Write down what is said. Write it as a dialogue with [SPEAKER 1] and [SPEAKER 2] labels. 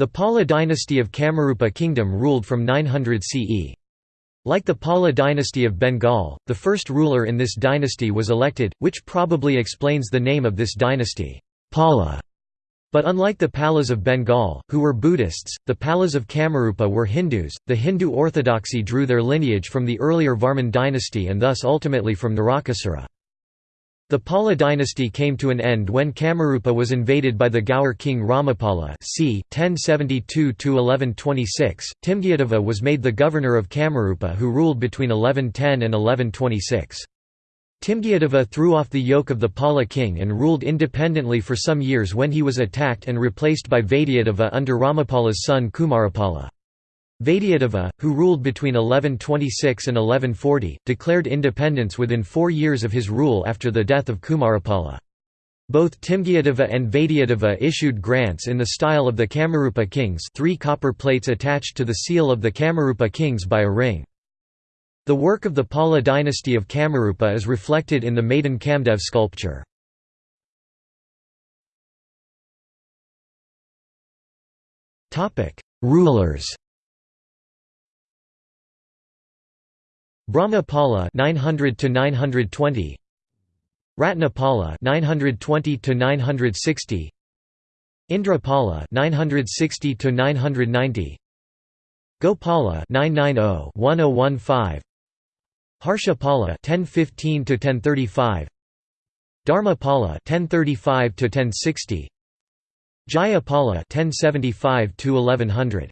[SPEAKER 1] The Pala dynasty of Kamarupa kingdom ruled from 900 CE. Like the Pala dynasty of Bengal, the first ruler in this dynasty was elected, which probably explains the name of this dynasty, Pala. But unlike the Palas of Bengal, who were Buddhists, the Palas of Kamarupa were Hindus. The Hindu orthodoxy drew their lineage from the earlier Varman dynasty and thus ultimately from Narakasura. The Pala dynasty came to an end when Kamarupa was invaded by the Gaur king Ramapala c. 1072–1126. Timgyadeva was made the governor of Kamarupa who ruled between 1110 and 1126. Timgyadeva threw off the yoke of the Pala king and ruled independently for some years when he was attacked and replaced by Vaidyadeva under Ramapala's son Kumarapala. Vaidyadeva, who ruled between 1126 and 1140, declared independence within four years of his rule after the death of Kumarapala. Both Timgyadeva and Vaidyadeva issued grants in the style of the Kamarupa kings three copper plates attached to the seal of the Kamarupa kings by a ring. The work of the Pala dynasty of Kamarupa is reflected in the Madan Kamdev sculpture. Rulers Brahmapala 900 to 920 Ratnapala 920 to 960 Indrapala 960 to 990 Gopala 990 1015 Harshapala 1015 to 1035 Dharmapala 1035 to 1060 Jayapala 1075 to 1100